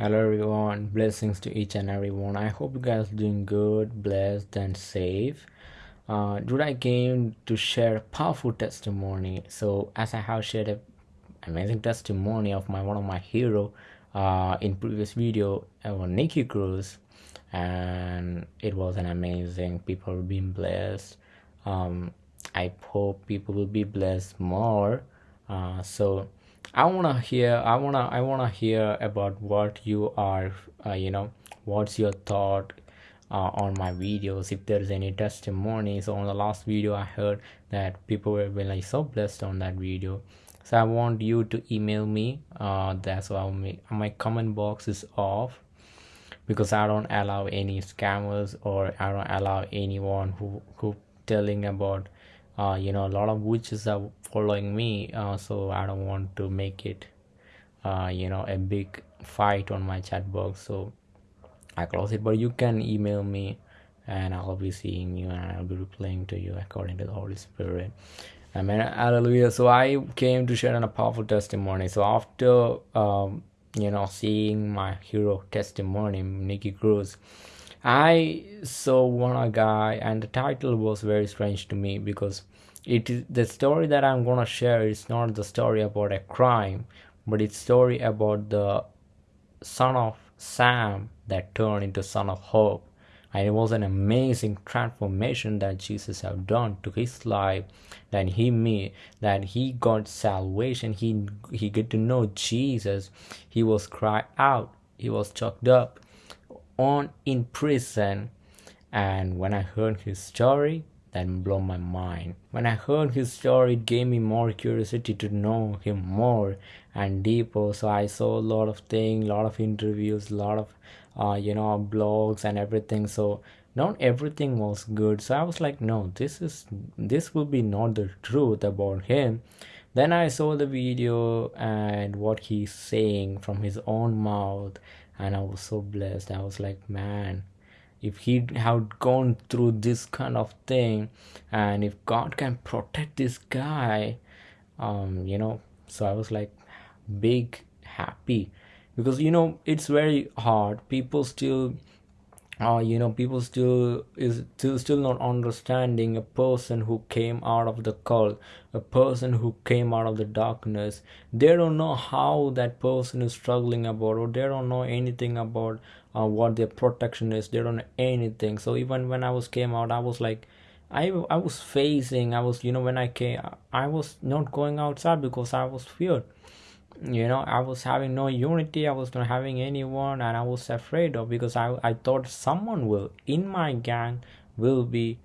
Hello everyone, blessings to each and everyone. I hope you guys are doing good, blessed, and safe. Uh, today I came to share a powerful testimony. So as I have shared a amazing testimony of my one of my hero uh, in previous video about nicky Cruz, and it was an amazing. People being blessed. Um, I hope people will be blessed more. Uh, so I wanna hear. I wanna. I wanna hear about what you are. Uh, you know, what's your thought uh, on my videos? If there's any testimonies on the last video, I heard that people were really so blessed on that video. So I want you to email me. Uh, that's why my comment box is off because I don't allow any scammers or I don't allow anyone who who telling about uh, you know a lot of witches are following me uh, so i don't want to make it uh, you know a big fight on my chat box. So i close it but you can email me and i'll be seeing you and i'll be replying to you according to the holy spirit. Amen. Hallelujah. So i came to share a powerful testimony. So after um, you know seeing my hero testimony nicky cruz I saw one guy and the title was very strange to me because it is the story that I'm gonna share is not the story about a crime but it's story about the son of Sam that turned into son of hope. And it was an amazing transformation that Jesus have done to his life that he made that he got salvation. He he get to know Jesus. He was cried out. He was choked up on in prison. And when I heard his story that blew my mind. When I heard his story it gave me more curiosity to know him more and deeper. So I saw a lot of things a lot of interviews a lot of uh, you know blogs and everything. So not everything was good. So I was like no this is this will be not the truth about him. Then I saw the video and what he's saying from his own mouth and I was so blessed. I was like, man, if he had gone through this kind of thing, and if God can protect this guy, um, you know, so I was like, big happy because you know it's very hard. People still uh, you know people still is still still not understanding a person who came out of the cult a person who came out of the darkness they don't know how that person is struggling about or they don't know anything about uh, what their protection is. They don't know anything. So even when i was came out i was like I, I was facing i was you know when i came i was not going outside because i was feared. You know i was having no unity i was not having anyone and i was afraid of because i i thought someone will in my gang will be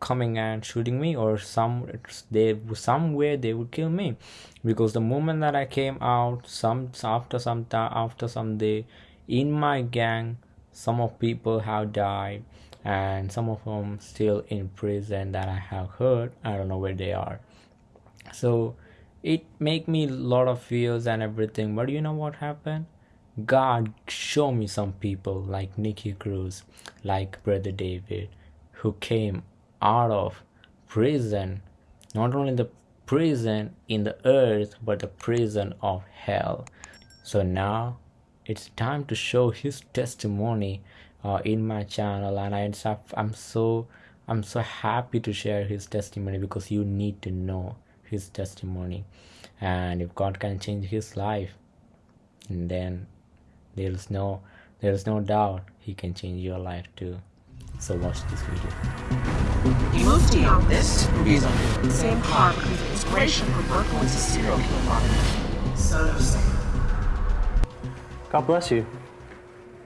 coming and shooting me or some they somewhere they would kill me. Because the moment that i came out some after some time after some day in my gang some of people have died and some of them still in prison that i have heard. I don't know where they are. So it make me a lot of fears and everything but you know what happened? God show me some people like nicky cruz like brother david who came out of prison. Not only the prison in the earth but the prison of hell. So now it's time to show his testimony uh, in my channel and I, i'm so i'm so happy to share his testimony because you need to know his testimony. And if god can change his life then there's no there's no doubt he can change your life too. So watch this video. He moved beyond this reason same car because inspiration for working with serial killer so god bless you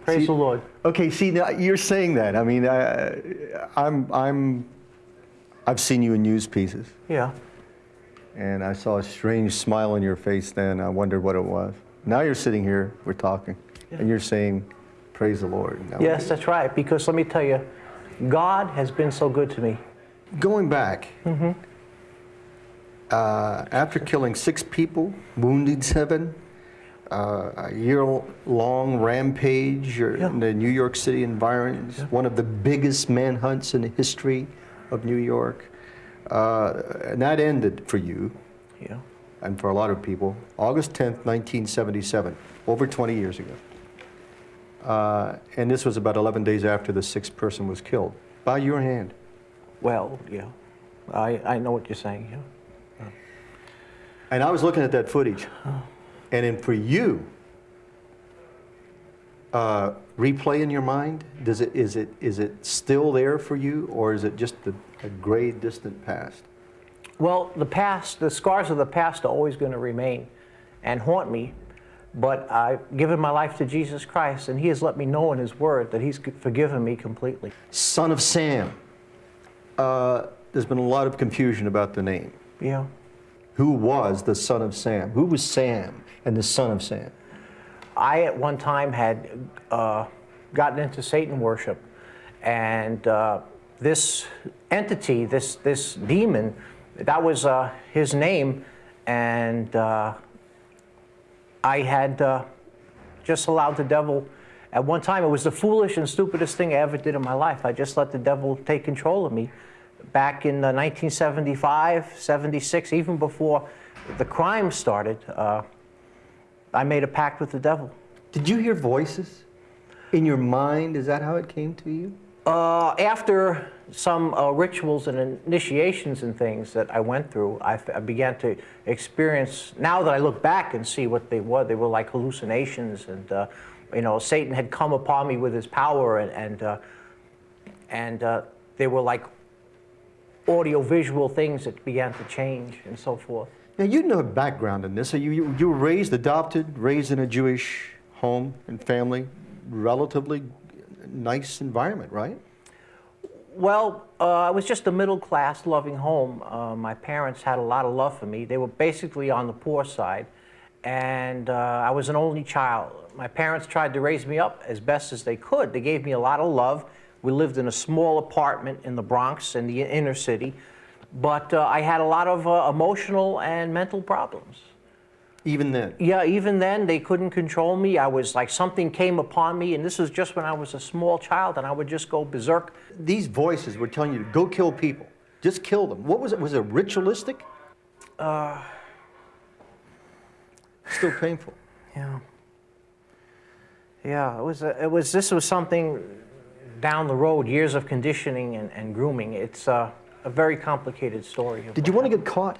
praise see, the lord okay see now you're saying that i mean I, i'm i'm i've seen you in news pieces yeah and I saw a strange smile on your face then. I wondered what it was. Now you're sitting here, we're talking, yeah. and you're saying, Praise the Lord. Yes, that's right, because let me tell you, God has been so good to me. Going back, mm -hmm. uh, after killing six people, wounding seven, uh, a year-long rampage yeah. in the New York City environment, yeah. one of the biggest manhunts in the history of New York. Uh, and that ended for you, yeah. and for a lot of people, August 10th, 1977, over 20 years ago. Uh, and this was about 11 days after the sixth person was killed by your hand. Well, yeah. I, I know what you're saying, yeah. And I was looking at that footage, and then for you, uh, replay in your mind, does it, is, it, is it still there for you, or is it just a, a gray, distant past? Well, the past, the scars of the past are always going to remain and haunt me. But I've given my life to Jesus Christ, and He has let me know in His Word that He's forgiven me completely. Son of Sam. Uh, there's been a lot of confusion about the name. Yeah. Who was the son of Sam? Who was Sam and the son of Sam? I at one time had uh, gotten into Satan worship, and uh, this entity, this this demon, that was uh, his name, and uh, I had uh, just allowed the devil. At one time, it was the foolish and stupidest thing I ever did in my life. I just let the devil take control of me. Back in uh, 1975, 76, even before the crime started, uh, I made a pact with the devil. Did you hear voices in your mind? Is that how it came to you? Uh, after some uh, rituals and initiations and things that I went through, I, I began to experience, now that I look back and see what they were, they were like hallucinations and, uh, you know, Satan had come upon me with his power and, and, uh, and uh, they were like audio-visual things that began to change and so forth. Now, you know background in this. So you, you, you were raised, adopted, raised in a Jewish home and family, relatively nice environment, right? Well, uh, I was just a middle class, loving home. Uh, my parents had a lot of love for me. They were basically on the poor side, and uh, I was an only child. My parents tried to raise me up as best as they could. They gave me a lot of love. We lived in a small apartment in the Bronx, in the inner city, but uh, I had a lot of uh, emotional and mental problems. Even then? Yeah, even then, they couldn't control me. I was like, something came upon me, and this was just when I was a small child, and I would just go berserk. These voices were telling you to go kill people. Just kill them. What was it? Was it ritualistic? Uh, Still painful. yeah. Yeah, it was, a, it was, this was something down the road, years of conditioning and, and grooming. It's uh, a very complicated story. of Did you want to get caught?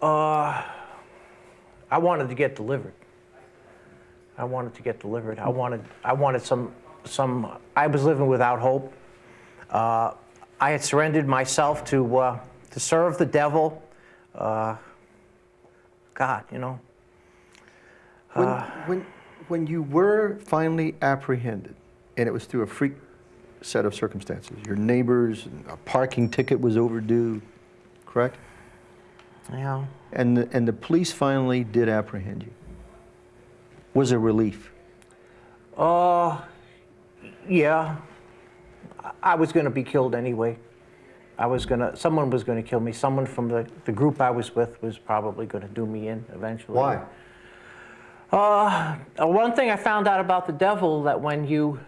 Uh, I wanted to get delivered. I wanted to get delivered. I wanted, I wanted some, some. I was living without hope. Uh, I had surrendered myself to, uh, to serve the devil. Uh, God, you know. When, Uh. when, when you were finally apprehended, and it was through a freak set of circumstances, your neighbors, a parking ticket was overdue, correct? Yeah. And the, and the police finally did apprehend you. Was a relief? Uh, yeah. I- I was going to be killed anyway. I was going to, someone was going to kill me. Someone from the, the group I was with was probably going to do me in eventually. Why? Uh, one thing I found out about the devil that when you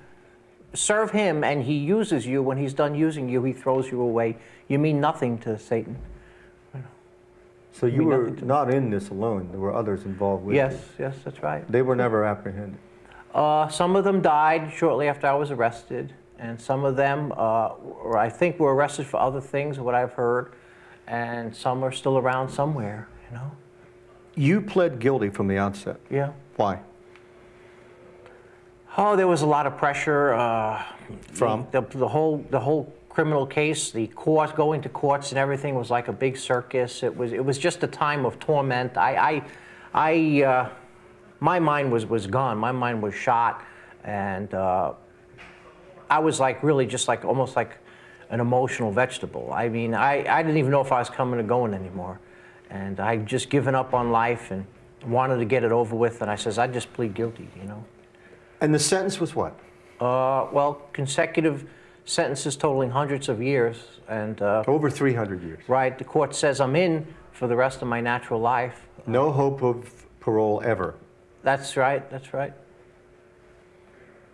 serve him and he uses you, when he's done using you, he throws you away. You mean nothing to Satan. So you mean were not in this alone. There were others involved with Yes, you. yes, that's right. They were never apprehended. Uh, some of them died shortly after I was arrested, and some of them, uh, were, I think, were arrested for other things, what I've heard, and some are still around somewhere, you know? You pled guilty from the outset. Yeah. Why? Oh, there was a lot of pressure. Uh, From? the, the whole the whole criminal case, the court, going to courts and everything was like a big circus. It was it was just a time of torment. I I, I uh, my mind was was gone. My mind was shot, and uh, I was like really just like almost like an emotional vegetable. I mean, I, I didn't even know if I was coming or going anymore, and I'd just given up on life and wanted to get it over with. And I says I just plead guilty, you know. And the sentence was what? Uh, well, consecutive sentences totaling hundreds of years, and uh, Over 300 years. right, the court says I'm in for the rest of my natural life. No hope of parole ever. That's right. That's right.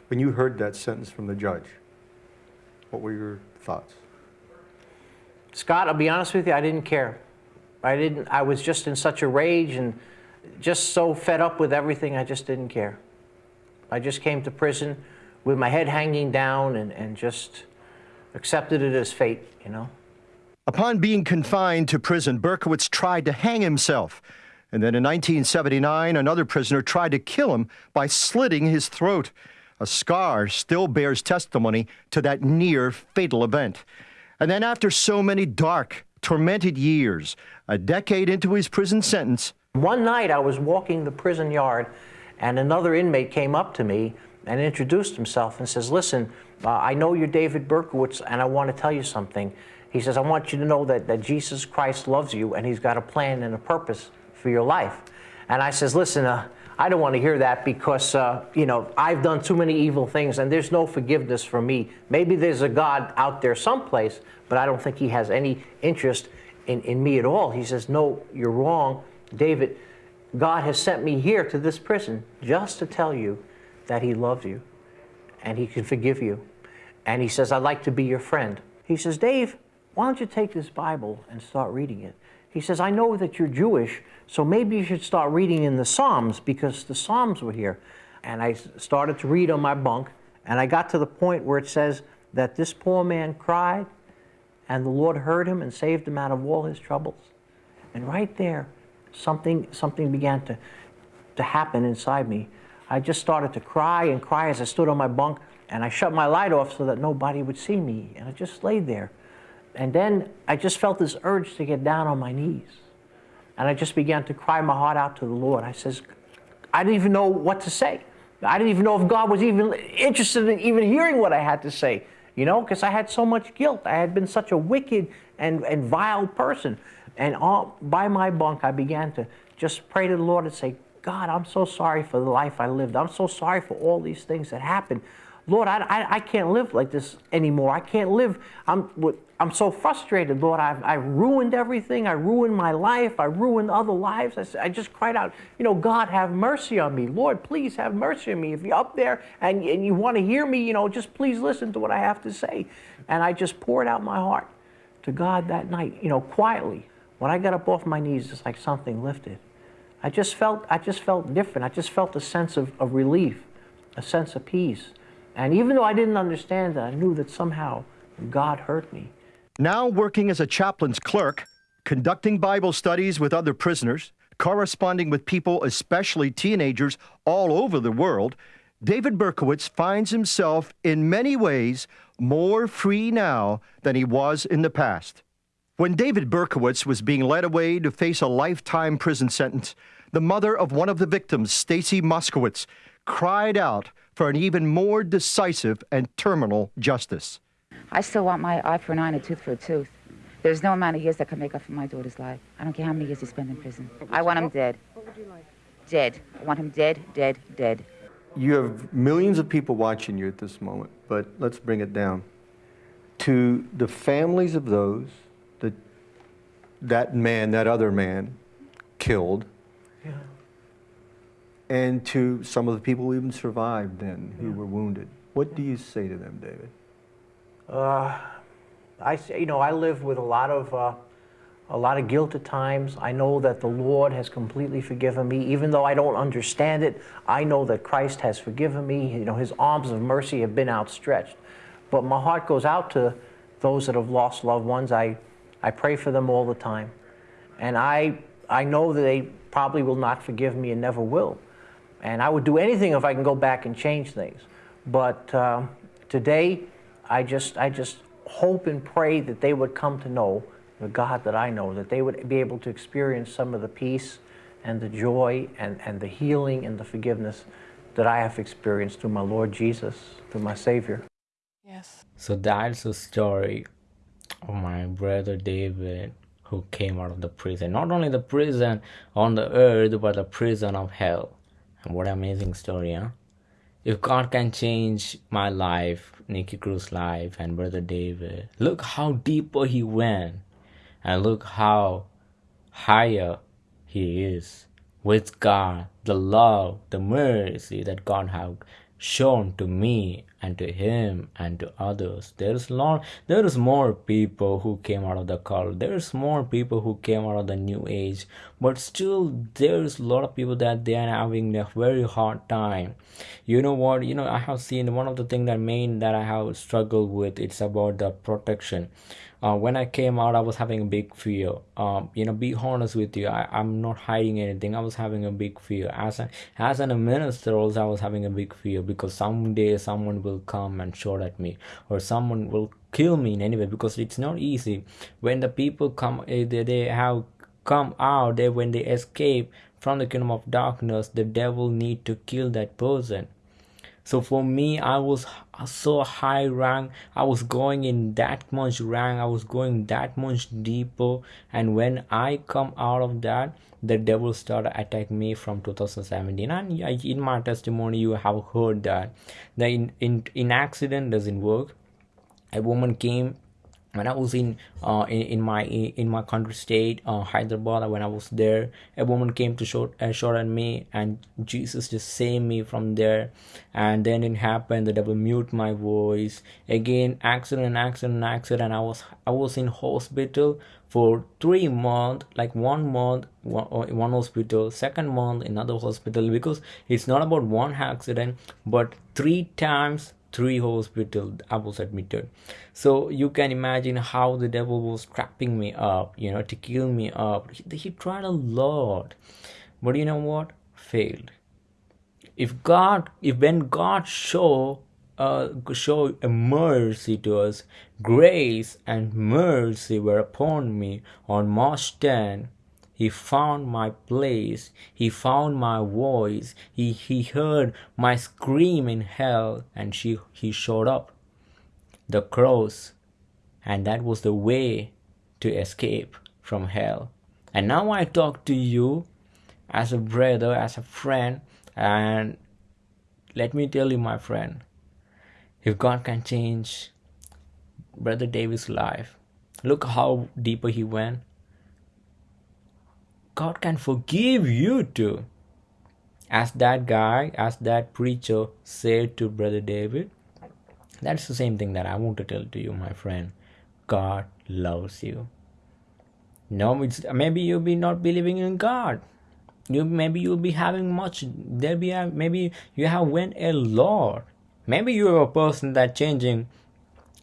When you heard that sentence from the judge, what were your thoughts? Scott, I'll be honest with you, I didn't care. I didn't. I was just in such a rage and just so fed up with everything. I just didn't care. I just came to prison with my head hanging down and, and just accepted it as fate, you know. Upon being confined to prison, Berkowitz tried to hang himself. And then in 1979, another prisoner tried to kill him by slitting his throat. A scar still bears testimony to that near fatal event. And then, after so many dark, tormented years, a decade into his prison sentence, one night I was walking the prison yard, and another inmate came up to me and introduced himself and says, Listen, uh, I know you're David Berkowitz, and I want to tell you something. He says, I want you to know that, that Jesus Christ loves you, and he's got a plan and a purpose for your life. And I says, listen, uh, I don't want to hear that because, uh, you know, I've done too many evil things and there's no forgiveness for me. Maybe there's a God out there someplace, but I don't think he has any interest in, in me at all. He says, no, you're wrong. David, God has sent me here to this prison just to tell you that he loves you and he can forgive you. And he says, I'd like to be your friend. He says, Dave, why don't you take this Bible and start reading it? He says, I know that you're Jewish, so maybe you should start reading in the Psalms because the Psalms were here. And I started to read on my bunk, and I got to the point where it says that this poor man cried, and the Lord heard him and saved him out of all his troubles. And right there, something, something began to, to happen inside me. I just started to cry and cry as I stood on my bunk, and I shut my light off so that nobody would see me. And I just laid there. And then I just felt this urge to get down on my knees. And I just began to cry my heart out to the Lord. I says, I didn't even know what to say. I didn't even know if God was even interested in even hearing what I had to say, you know, because I had so much guilt. I had been such a wicked and, and vile person. And all, by my bunk, I began to just pray to the Lord and say, God, I'm so sorry for the life I lived. I'm so sorry for all these things that happened. Lord, I, I, I can't live like this anymore. I can't live. I'm, I'm so frustrated, Lord. I've, I ruined everything. I ruined my life. I ruined other lives. I, I just cried out, you know, God, have mercy on me. Lord, please have mercy on me. If you're up there and, and you want to hear me, you know, just please listen to what I have to say. And I just poured out my heart to God that night, you know, quietly. When I got up off my knees, it's like something lifted. I just felt, I just felt different. I just felt a sense of, of relief, a sense of peace. And even though I didn't understand it, I knew that somehow God heard me. Now working as a chaplain's clerk, conducting Bible studies with other prisoners, corresponding with people, especially teenagers, all over the world, David Berkowitz finds himself in many ways more free now than he was in the past. When David Berkowitz was being led away to face a lifetime prison sentence, the mother of one of the victims, Stacy Moskowitz, cried out for an even more decisive and terminal justice. I still want my eye for an eye and a tooth for a tooth. There's no amount of years that can make up for my daughter's life. I don't care how many years he spent in prison. I want him dead. What would you like? Dead. I want him dead, dead, dead. You have millions of people watching you at this moment, but let's bring it down. To the families of those that man, that other man, killed, yeah and to some of the people who even survived then who yeah. were wounded. What do you say to them, David? Uh, I say, you know, I live with a lot of uh, a lot of guilt at times. I know that the Lord has completely forgiven me, even though I don't understand it. I know that Christ has forgiven me. You know, His arms of mercy have been outstretched. But my heart goes out to those that have lost loved ones. I I pray for them all the time, and I I know that they probably will not forgive me and never will. And I would do anything if I can go back and change things. But uh, today, I just, I just hope and pray that they would come to know the God that I know, that they would be able to experience some of the peace and the joy and, and the healing and the forgiveness that I have experienced through my Lord Jesus, through my Savior. Yes. So that's the story of my brother David who came out of the prison. Not only the prison on the earth, but the prison of hell. And what amazing story, huh? If God can change my life, Nicky Cruz's life, and Brother David, look how deeper he went, and look how higher he is with God, the love, the mercy that God have shown to me and to him and to others. There is lot there is more people who came out of the cult. There's more people who came out of the new age. But still there's a lot of people that they are having a very hard time. You know what? You know i have seen one of the things that main that i have struggled with it's about the protection uh, when I came out, I was having a big fear. Um, you know, be honest with you, I, I'm not hiding anything. I was having a big fear. As a, as an, minister, also, I was having a big fear because someday someone will come and shout at me, or someone will kill me in any way because it's not easy. When the people come, eh, they, they have come out, they when they escape from the kingdom of darkness, the devil need to kill that person so for me i was so high rank. I was going in that much rank. I was going that much deeper. And when i come out of that the devil started attacking me from 2017 and in my testimony you have heard that. The in, in, in accident doesn't work. A woman came when I was in uh, in, in my in my country state uh, Hyderabad when I was there a woman came to short uh, shout at me and Jesus just saved me from there. And then it happened the devil mute my voice. Again accident accident accident. I was I was in hospital for three months like one month one, uh, one hospital second month another hospital. Because it's not about one accident but three times three hospital i was admitted so you can imagine how the devil was trapping me up you know to kill me up. He, he tried a lot but you know what? Failed. If god if when god show uh, show a mercy to us grace and mercy were upon me on march 10 he found my place. He found my voice. He, he heard my scream in hell and she, he showed up. The cross. And that was the way to escape from hell. And now I talk to you as a brother, as a friend. And let me tell you, my friend, if God can change Brother David's life, look how deeper he went God can forgive you too. As that guy, as that preacher said to Brother David, that's the same thing that I want to tell to you, my friend. God loves you. No, maybe you'll be not believing in God. You maybe you'll be having much. There be a, maybe you have went a lot. Maybe you're a person that changing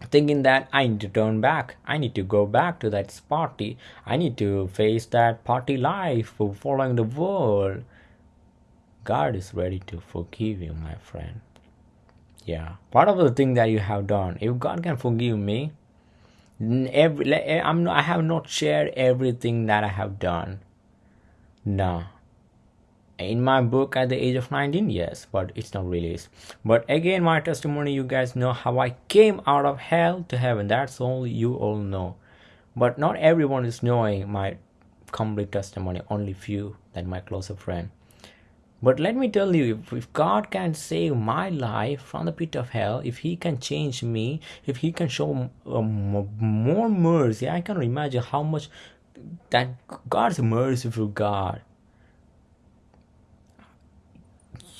thinking that I need to turn back. I need to go back to that party. I need to face that party life following the world. God is ready to forgive you, my friend. Yeah, part of the thing that you have done, if God can forgive me, every eh, I'm I have not shared everything that I have done. No, in my book at the age of 19 yes but it's not released. But again my testimony you guys know how i came out of hell to heaven. That's all you all know. But not everyone is knowing my complete testimony only few than my closer friend. But let me tell you if, if god can save my life from the pit of hell if he can change me if he can show um, more mercy i can imagine how much that god's merciful god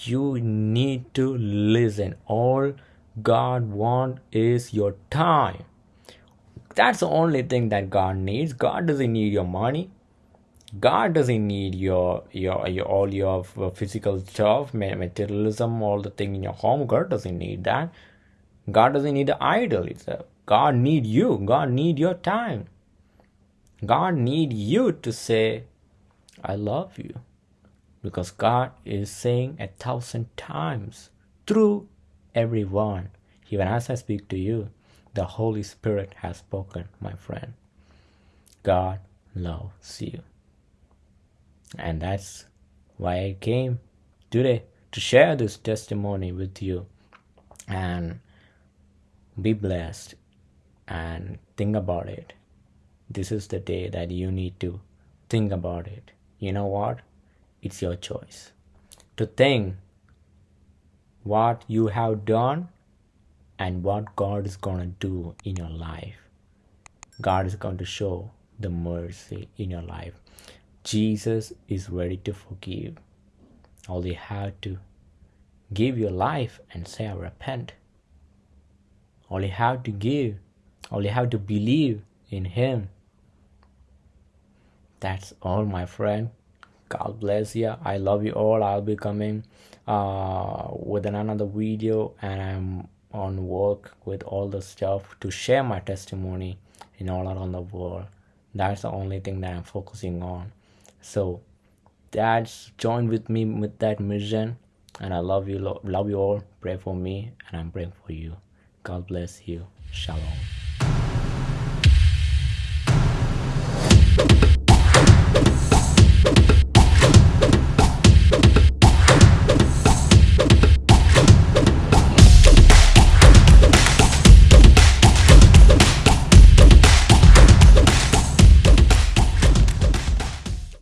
you need to listen. All god want is your time. That's the only thing that god needs. God doesn't need your money. God doesn't need your your, your all your uh, physical stuff materialism all the thing in your home. God doesn't need that. God doesn't need the idol it's a god need you. God need your time. God need you to say i love you because God is saying a thousand times through everyone. Even as I speak to you, the Holy Spirit has spoken, my friend. God loves you. And that's why I came today to share this testimony with you and be blessed and think about it. This is the day that you need to think about it. You know what? It's your choice to think what you have done and what God is going to do in your life. God is going to show the mercy in your life. Jesus is ready to forgive. All you have to give your life and say, I repent. all you have to give all you have to believe in him that's all my friend god bless you i love you all. I'll be coming uh, with another video and i'm on work with all the stuff to share my testimony in all around the world. That's the only thing that i'm focusing on. So that's join with me with that mission and i love you love you all. Pray for me and i'm praying for you. God bless you. Shalom